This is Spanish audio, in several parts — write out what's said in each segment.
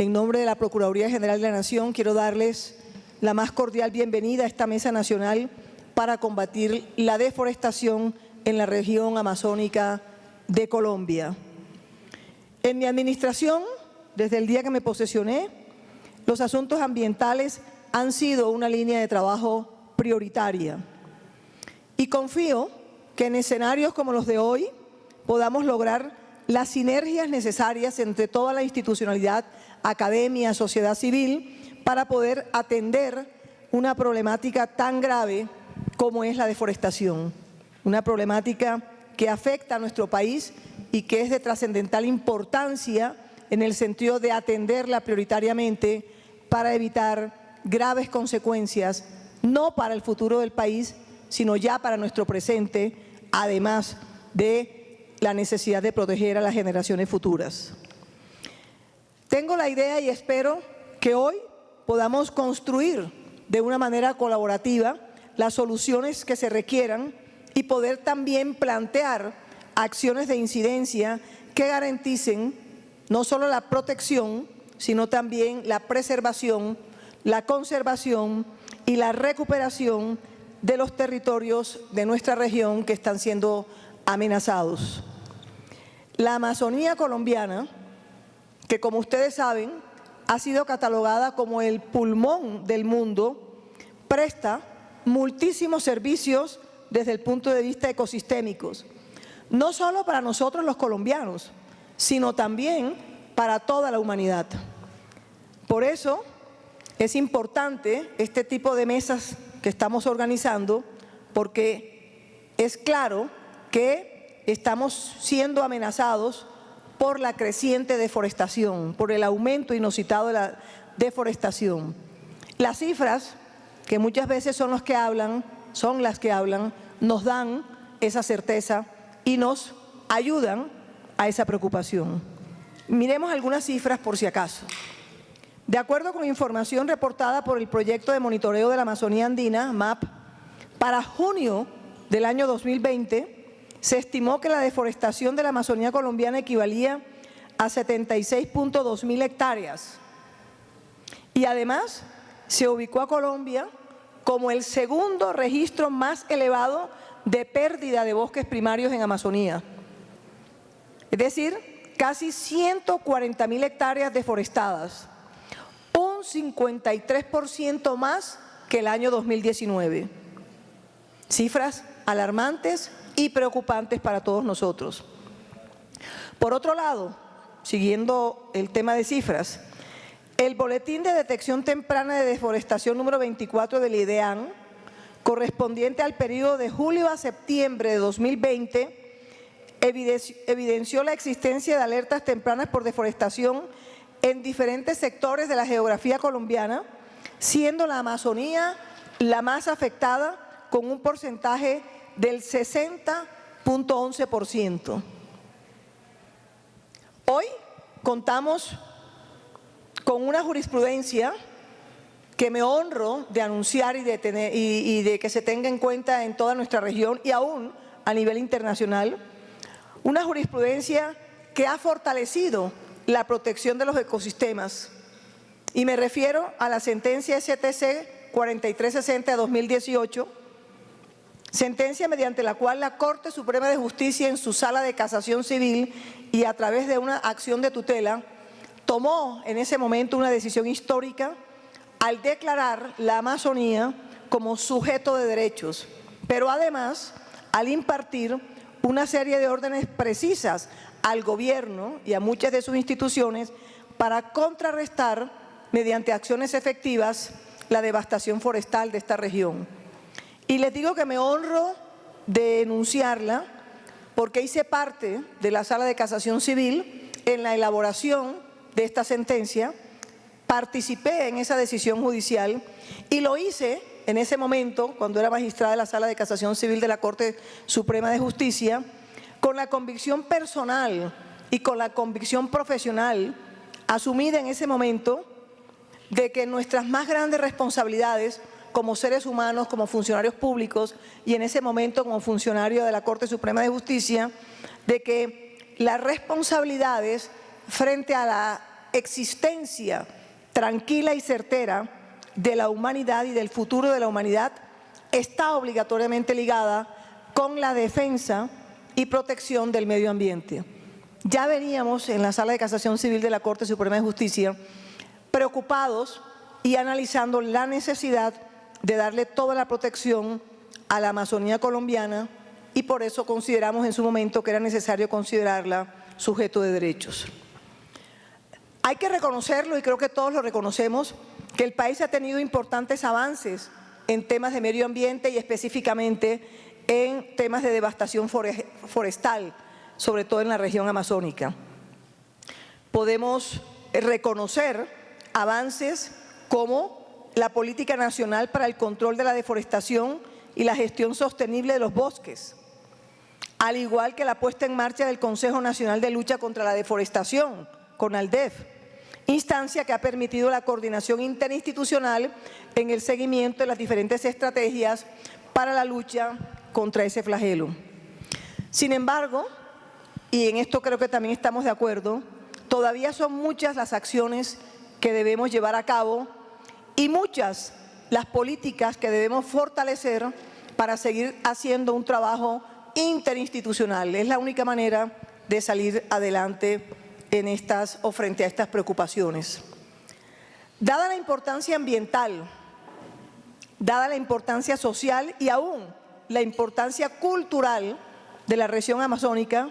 en nombre de la Procuraduría General de la Nación, quiero darles la más cordial bienvenida a esta Mesa Nacional para combatir la deforestación en la región amazónica de Colombia. En mi administración, desde el día que me posesioné, los asuntos ambientales han sido una línea de trabajo prioritaria. Y confío que en escenarios como los de hoy podamos lograr las sinergias necesarias entre toda la institucionalidad, academia, sociedad civil, para poder atender una problemática tan grave como es la deforestación. Una problemática que afecta a nuestro país y que es de trascendental importancia en el sentido de atenderla prioritariamente para evitar graves consecuencias, no para el futuro del país, sino ya para nuestro presente, además de la necesidad de proteger a las generaciones futuras. Tengo la idea y espero que hoy podamos construir de una manera colaborativa las soluciones que se requieran y poder también plantear acciones de incidencia que garanticen no solo la protección, sino también la preservación, la conservación y la recuperación de los territorios de nuestra región que están siendo amenazados. La Amazonía colombiana, que como ustedes saben, ha sido catalogada como el pulmón del mundo, presta muchísimos servicios desde el punto de vista ecosistémicos, no solo para nosotros los colombianos, sino también para toda la humanidad. Por eso es importante este tipo de mesas que estamos organizando, porque es claro que estamos siendo amenazados por la creciente deforestación, por el aumento inusitado de la deforestación. Las cifras, que muchas veces son los que hablan, son las que hablan, nos dan esa certeza y nos ayudan a esa preocupación. Miremos algunas cifras por si acaso. De acuerdo con información reportada por el Proyecto de Monitoreo de la Amazonía Andina, MAP, para junio del año 2020 se estimó que la deforestación de la Amazonía colombiana equivalía a 76.2 mil hectáreas y además se ubicó a Colombia como el segundo registro más elevado de pérdida de bosques primarios en Amazonía. Es decir, casi 140 mil hectáreas deforestadas, un 53% más que el año 2019. Cifras alarmantes y preocupantes para todos nosotros. Por otro lado, siguiendo el tema de cifras, el Boletín de Detección Temprana de Deforestación número 24 del IDEAN, correspondiente al periodo de julio a septiembre de 2020, evidenció la existencia de alertas tempranas por deforestación en diferentes sectores de la geografía colombiana, siendo la Amazonía la más afectada con un porcentaje del 60.11%. Hoy contamos con una jurisprudencia que me honro de anunciar y de, tener, y, de que se tenga en cuenta en toda nuestra región y aún a nivel internacional, una jurisprudencia que ha fortalecido la protección de los ecosistemas. Y me refiero a la sentencia STC 4360 de 2018, sentencia mediante la cual la Corte Suprema de Justicia en su sala de casación civil y a través de una acción de tutela tomó en ese momento una decisión histórica al declarar la Amazonía como sujeto de derechos, pero además al impartir una serie de órdenes precisas al gobierno y a muchas de sus instituciones para contrarrestar mediante acciones efectivas la devastación forestal de esta región. Y les digo que me honro de denunciarla porque hice parte de la Sala de Casación Civil en la elaboración de esta sentencia, participé en esa decisión judicial y lo hice en ese momento, cuando era magistrada de la Sala de Casación Civil de la Corte Suprema de Justicia, con la convicción personal y con la convicción profesional asumida en ese momento de que nuestras más grandes responsabilidades como seres humanos, como funcionarios públicos y en ese momento como funcionario de la Corte Suprema de Justicia, de que las responsabilidades frente a la existencia tranquila y certera de la humanidad y del futuro de la humanidad está obligatoriamente ligada con la defensa y protección del medio ambiente. Ya veníamos en la Sala de Casación Civil de la Corte Suprema de Justicia preocupados y analizando la necesidad de darle toda la protección a la Amazonía colombiana y por eso consideramos en su momento que era necesario considerarla sujeto de derechos. Hay que reconocerlo y creo que todos lo reconocemos, que el país ha tenido importantes avances en temas de medio ambiente y específicamente en temas de devastación forestal, sobre todo en la región amazónica. Podemos reconocer avances como la Política Nacional para el Control de la Deforestación y la Gestión Sostenible de los Bosques, al igual que la puesta en marcha del Consejo Nacional de Lucha contra la Deforestación, CONALDEF, instancia que ha permitido la coordinación interinstitucional en el seguimiento de las diferentes estrategias para la lucha contra ese flagelo. Sin embargo, y en esto creo que también estamos de acuerdo, todavía son muchas las acciones que debemos llevar a cabo y muchas las políticas que debemos fortalecer para seguir haciendo un trabajo interinstitucional. Es la única manera de salir adelante en estas, o frente a estas preocupaciones. Dada la importancia ambiental, dada la importancia social y aún la importancia cultural de la región amazónica,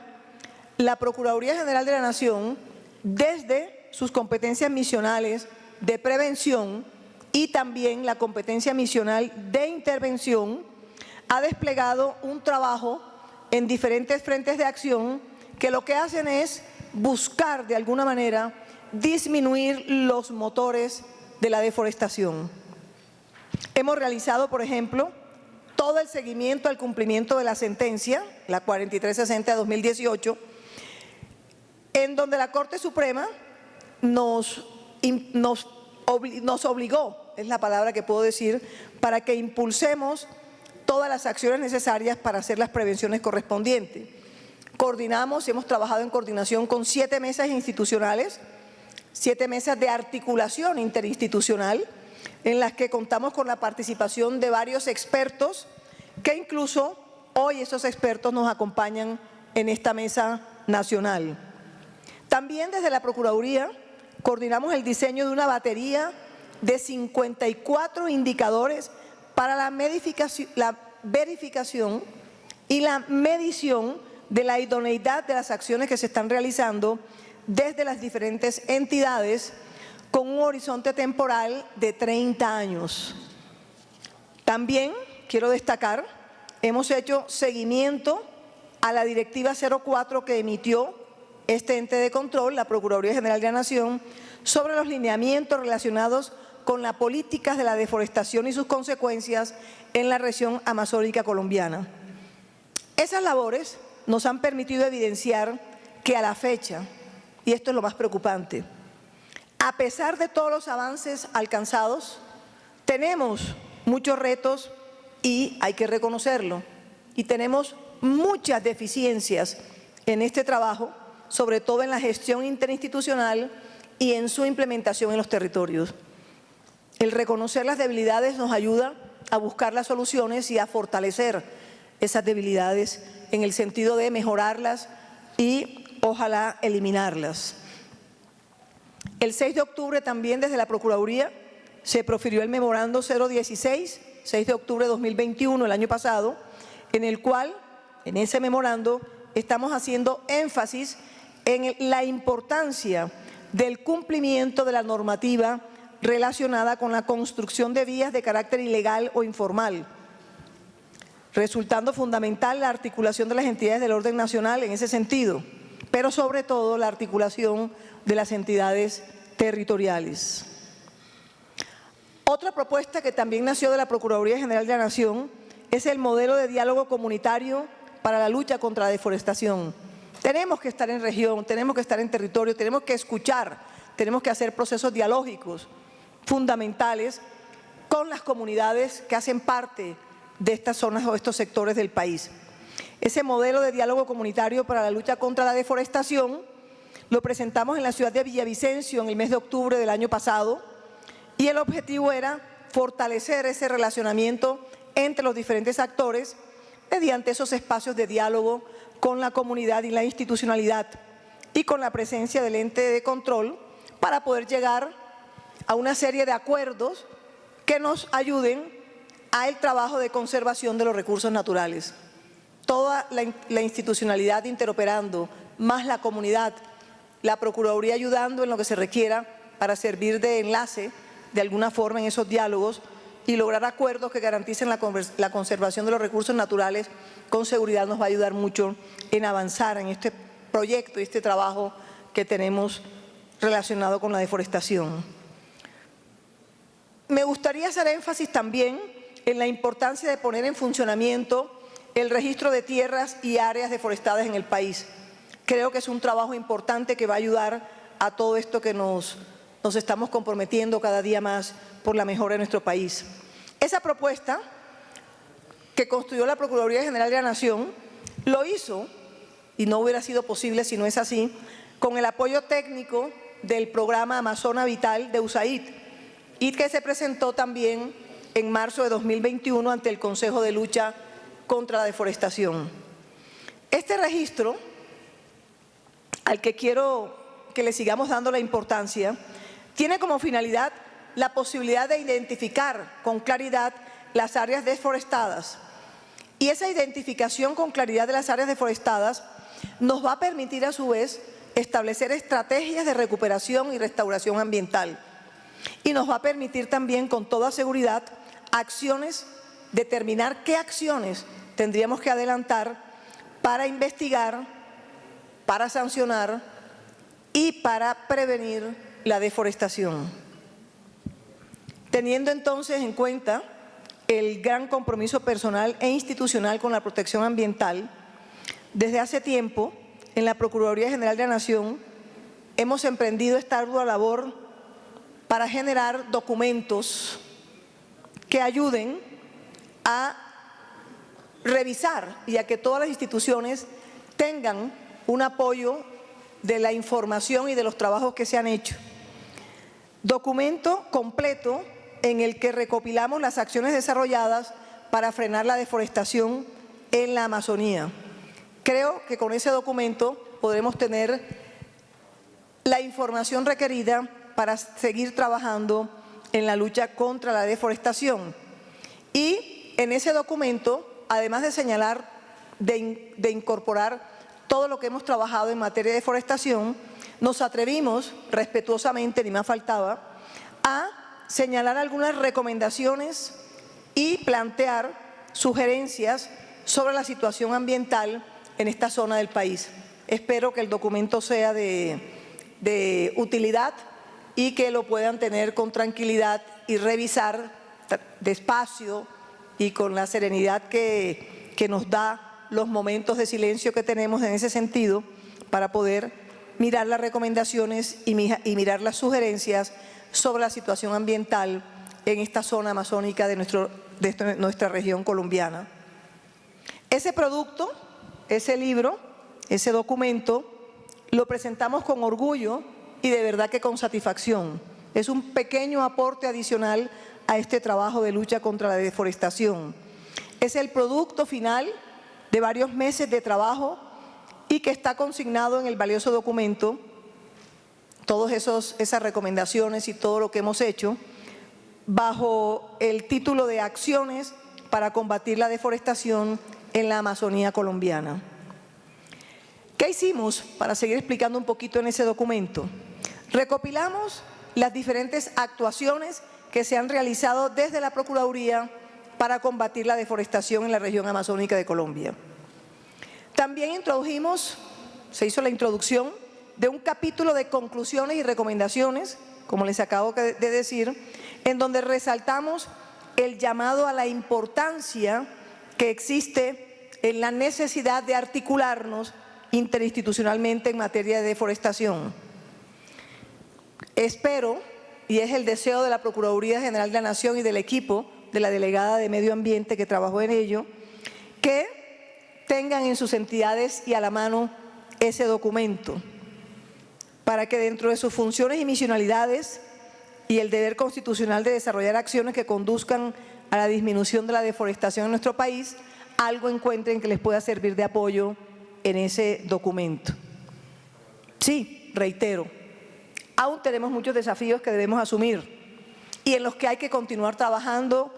la Procuraduría General de la Nación, desde sus competencias misionales de prevención y también la competencia misional de intervención, ha desplegado un trabajo en diferentes frentes de acción que lo que hacen es buscar de alguna manera disminuir los motores de la deforestación. Hemos realizado, por ejemplo, todo el seguimiento al cumplimiento de la sentencia, la 4360 de 2018, en donde la Corte Suprema nos, nos, nos obligó, es la palabra que puedo decir, para que impulsemos todas las acciones necesarias para hacer las prevenciones correspondientes. Coordinamos y hemos trabajado en coordinación con siete mesas institucionales, siete mesas de articulación interinstitucional, en las que contamos con la participación de varios expertos que incluso hoy esos expertos nos acompañan en esta mesa nacional. También desde la Procuraduría coordinamos el diseño de una batería de 54 indicadores para la, verificación y la medición de la idoneidad de las acciones que se están realizando desde las diferentes entidades con un horizonte temporal de 30 años. También quiero destacar, hemos hecho seguimiento a la Directiva 04 que emitió este ente de control, la Procuraduría General de la Nación, sobre los lineamientos relacionados con las políticas de la deforestación y sus consecuencias en la región amazónica colombiana. Esas labores nos han permitido evidenciar que a la fecha, y esto es lo más preocupante, a pesar de todos los avances alcanzados, tenemos muchos retos y hay que reconocerlo, y tenemos muchas deficiencias en este trabajo, sobre todo en la gestión interinstitucional y en su implementación en los territorios. El reconocer las debilidades nos ayuda a buscar las soluciones y a fortalecer esas debilidades en el sentido de mejorarlas y ojalá eliminarlas. El 6 de octubre también desde la Procuraduría se profirió el memorando 016, 6 de octubre de 2021, el año pasado, en el cual, en ese memorando, estamos haciendo énfasis en la importancia del cumplimiento de la normativa relacionada con la construcción de vías de carácter ilegal o informal, resultando fundamental la articulación de las entidades del orden nacional en ese sentido, pero sobre todo la articulación de las entidades territoriales. Otra propuesta que también nació de la Procuraduría General de la Nación es el modelo de diálogo comunitario para la lucha contra la deforestación. Tenemos que estar en región, tenemos que estar en territorio, tenemos que escuchar, tenemos que hacer procesos dialógicos fundamentales con las comunidades que hacen parte de estas zonas o estos sectores del país. Ese modelo de diálogo comunitario para la lucha contra la deforestación Lo presentamos en la ciudad de Villavicencio en el mes de octubre del año pasado y el objetivo era fortalecer ese relacionamiento entre los diferentes actores mediante esos espacios de diálogo con la comunidad y la institucionalidad y con la presencia del ente de control para poder llegar a una serie de acuerdos que nos ayuden al trabajo de conservación de los recursos naturales. Toda la, la institucionalidad interoperando, más la comunidad, la Procuraduría ayudando en lo que se requiera para servir de enlace de alguna forma en esos diálogos y lograr acuerdos que garanticen la, conservación de los recursos naturales con seguridad nos va a ayudar mucho en avanzar en este proyecto y este trabajo que tenemos relacionado con la deforestación. Me gustaría hacer énfasis también en la importancia de poner en funcionamiento el registro de tierras y áreas deforestadas en el país. Creo que es un trabajo importante que va a ayudar a todo esto que nos, nos estamos comprometiendo cada día más por la mejora de nuestro país. Esa propuesta que construyó la Procuraduría General de la Nación lo hizo, y no hubiera sido posible si no es así, con el apoyo técnico del programa Amazona Vital de USAID y que se presentó también en marzo de 2021 ante el Consejo de Lucha contra la Deforestación. Este registro al que quiero que le sigamos dando la importancia, tiene como finalidad la posibilidad de identificar con claridad las áreas deforestadas. Y esa identificación con claridad de las áreas deforestadas nos va a permitir a su vez establecer estrategias de recuperación y restauración ambiental. Y nos va a permitir también con toda seguridad acciones, determinar qué acciones tendríamos que adelantar para investigar para sancionar y para prevenir la deforestación. Teniendo entonces en cuenta el gran compromiso personal e institucional con la protección ambiental, desde hace tiempo en la Procuraduría General de la Nación hemos emprendido esta ardua labor para generar documentos que ayuden a revisar y a que todas las instituciones tengan un apoyo de la información y de los trabajos que se han hecho. Documento completo en el que recopilamos las acciones desarrolladas para frenar la deforestación en la Amazonía. Creo que con ese documento podremos tener la información requerida para seguir trabajando en la lucha contra la deforestación. Y en ese documento, además de señalar, de, de incorporar todo lo que hemos trabajado en materia de deforestación, nos atrevimos, respetuosamente, ni más faltaba, a señalar algunas recomendaciones y plantear sugerencias sobre la situación ambiental en esta zona del país. Espero que el documento sea de, utilidad y que lo puedan tener con tranquilidad y revisar despacio y con la serenidad que nos da los momentos de silencio que tenemos en ese sentido para poder mirar las recomendaciones y, mirar las sugerencias sobre la situación ambiental en esta zona amazónica de, nuestro, de nuestra región colombiana. Ese producto, ese libro, ese documento, lo presentamos con orgullo y de verdad que con satisfacción. Es un pequeño aporte adicional a este trabajo de lucha contra la deforestación. Es el producto final de varios meses de trabajo y que está consignado en el valioso documento, todas esas recomendaciones y todo lo que hemos hecho, bajo el título de Acciones para combatir la deforestación en la Amazonía colombiana. ¿Qué hicimos para seguir explicando un poquito en ese documento? Recopilamos las diferentes actuaciones que se han realizado desde la Procuraduría para combatir la deforestación en la región amazónica de Colombia. También introdujimos, se hizo la introducción de un capítulo de conclusiones y recomendaciones, como les acabo de decir, en donde resaltamos el llamado a la importancia que existe en la necesidad de articularnos interinstitucionalmente en materia de deforestación. Espero, y es el deseo de la Procuraduría General de la Nación y del equipo, de la delegada de Medio Ambiente que trabajó en ello, que tengan en sus entidades y a la mano ese documento. para que dentro de sus funciones y misionalidades y el deber constitucional de desarrollar acciones que conduzcan a la disminución de la deforestación en nuestro país, algo encuentren que les pueda servir de apoyo en ese documento. Sí, reitero, aún tenemos muchos desafíos que debemos asumir y en los que hay que continuar trabajando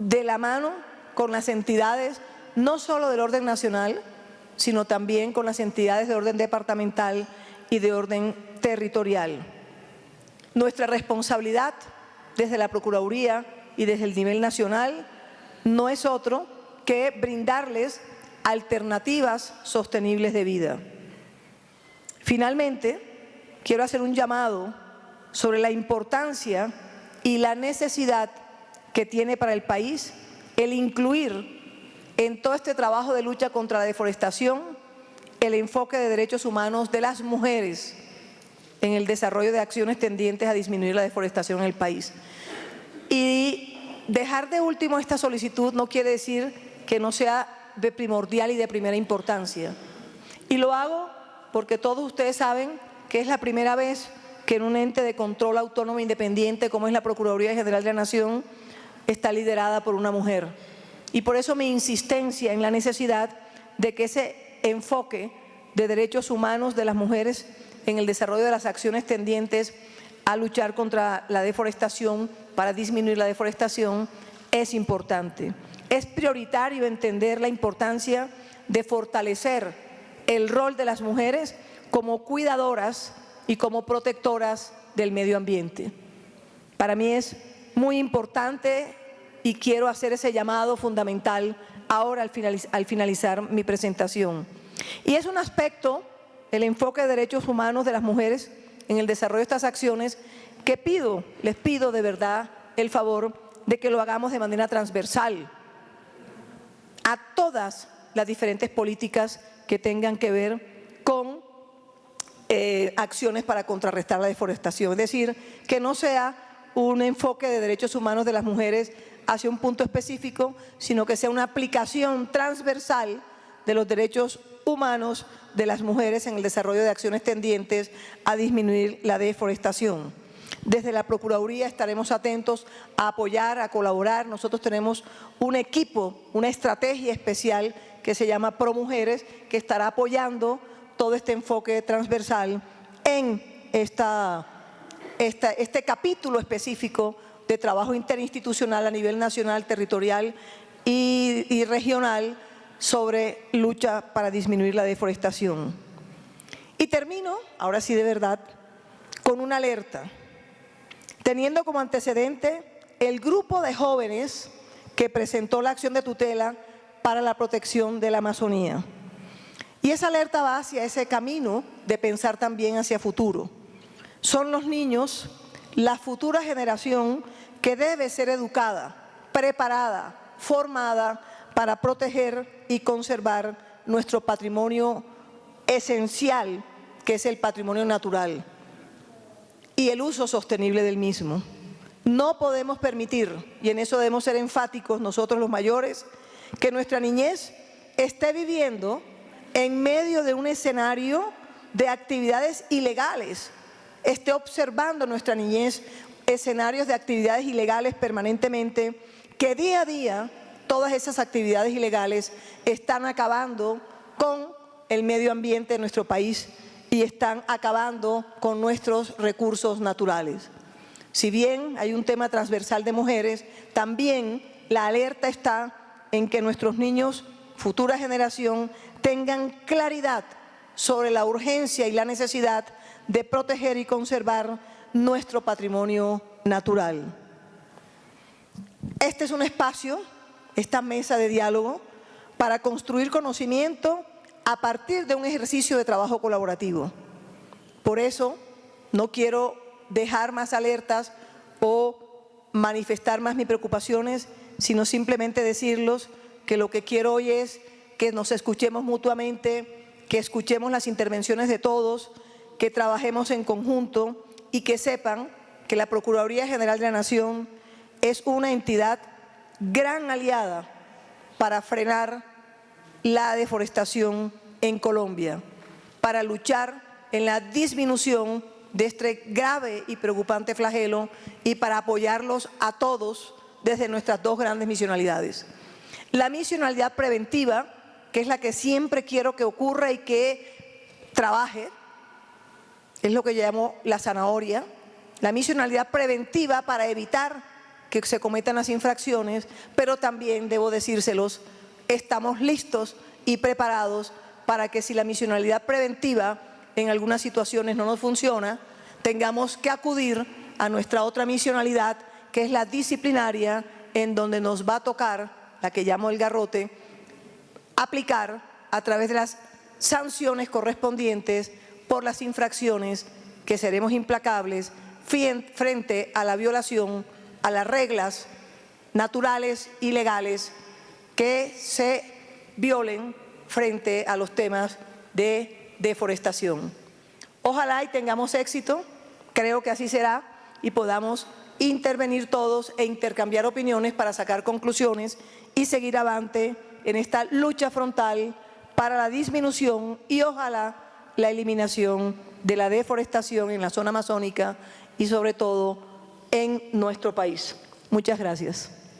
de la mano con las entidades, no solo del orden nacional, sino también con las entidades de orden departamental y de orden territorial. Nuestra responsabilidad desde la Procuraduría y desde el nivel nacional no es otro que brindarles alternativas sostenibles de vida. Finalmente, quiero hacer un llamado sobre la importancia y la necesidad que tiene para el país el incluir en todo este trabajo de lucha contra la deforestación el enfoque de derechos humanos de las mujeres en el desarrollo de acciones tendientes a disminuir la deforestación en el país. Y dejar de último esta solicitud no quiere decir que no sea de primordial y de primera importancia. Y lo hago porque todos ustedes saben que es la primera vez que en un ente de control autónomo independiente como es la Procuraduría General de la Nación está liderada por una mujer. Y por eso mi insistencia en la necesidad de que ese enfoque de derechos humanos de las mujeres en el desarrollo de las acciones tendientes a luchar contra la deforestación, para disminuir la deforestación, es importante. Es prioritario entender la importancia de fortalecer el rol de las mujeres como cuidadoras y como protectoras del medio ambiente. Para mí es muy importante y quiero hacer ese llamado fundamental ahora al, finalizar mi presentación. Y es un aspecto, el enfoque de derechos humanos de las mujeres en el desarrollo de estas acciones, que pido, les pido de verdad el favor de que lo hagamos de manera transversal a todas las diferentes políticas que tengan que ver con eh, acciones para contrarrestar la deforestación. Es decir, que no sea un enfoque de derechos humanos de las mujeres hacia un punto específico, sino que sea una aplicación transversal de los derechos humanos de las mujeres en el desarrollo de acciones tendientes a disminuir la deforestación. Desde la Procuraduría estaremos atentos a apoyar, a colaborar. Nosotros tenemos un equipo, una estrategia especial que se llama ProMujeres, que estará apoyando todo este enfoque transversal en esta, este capítulo específico de trabajo interinstitucional a nivel nacional, territorial y, regional sobre lucha para disminuir la deforestación. Y termino, ahora sí de verdad, con una alerta, teniendo como antecedente el grupo de jóvenes que presentó la acción de tutela para la protección de la Amazonía. Y esa alerta va hacia ese camino de pensar también hacia futuro. Son los niños, la futura generación que debe ser educada, preparada, formada para proteger y conservar nuestro patrimonio esencial, que es el patrimonio natural, y el uso sostenible del mismo. No podemos permitir, y en eso debemos ser enfáticos nosotros los mayores, que nuestra niñez esté viviendo en medio de un escenario de actividades ilegales, esté observando nuestra niñez escenarios de actividades ilegales permanentemente, que día a día todas esas actividades ilegales están acabando con el medio ambiente de nuestro país y están acabando con nuestros recursos naturales. Si bien hay un tema transversal de mujeres, también la alerta está en que nuestros niños, futura generación, tengan claridad sobre la urgencia y la necesidad de proteger y conservar nuestro patrimonio natural. Este es un espacio, esta mesa de diálogo, para construir conocimiento a partir de un ejercicio de trabajo colaborativo. Por eso no quiero dejar más alertas o manifestar más mis preocupaciones, sino simplemente decirlos que lo que quiero hoy es que nos escuchemos mutuamente, que escuchemos las intervenciones de todos, que trabajemos en conjunto y que sepan que la Procuraduría General de la Nación es una entidad gran aliada para frenar la deforestación en Colombia, para luchar en la disminución de este grave y preocupante flagelo y para apoyarlos a todos desde nuestras dos grandes misionalidades. La misionalidad preventiva, que es la que siempre quiero que ocurra y que trabaje, es lo que llamo la zanahoria, la misionalidad preventiva para evitar que se cometan las infracciones, pero también, debo decírselos, estamos listos y preparados para que si la misionalidad preventiva en algunas situaciones no nos funciona, tengamos que acudir a nuestra otra misionalidad, que es la disciplinaria, en donde nos va a tocar, la que llamo el garrote, aplicar a través de las sanciones correspondientes por las infracciones que seremos implacables frente a la violación a las reglas naturales y legales que se violen frente a los temas de deforestación. Ojalá y tengamos éxito, creo que así será, y podamos intervenir todos e intercambiar opiniones para sacar conclusiones y seguir avante en esta lucha frontal para la disminución y ojalá la eliminación de la deforestación en la zona amazónica y sobre todo en nuestro país. Muchas gracias.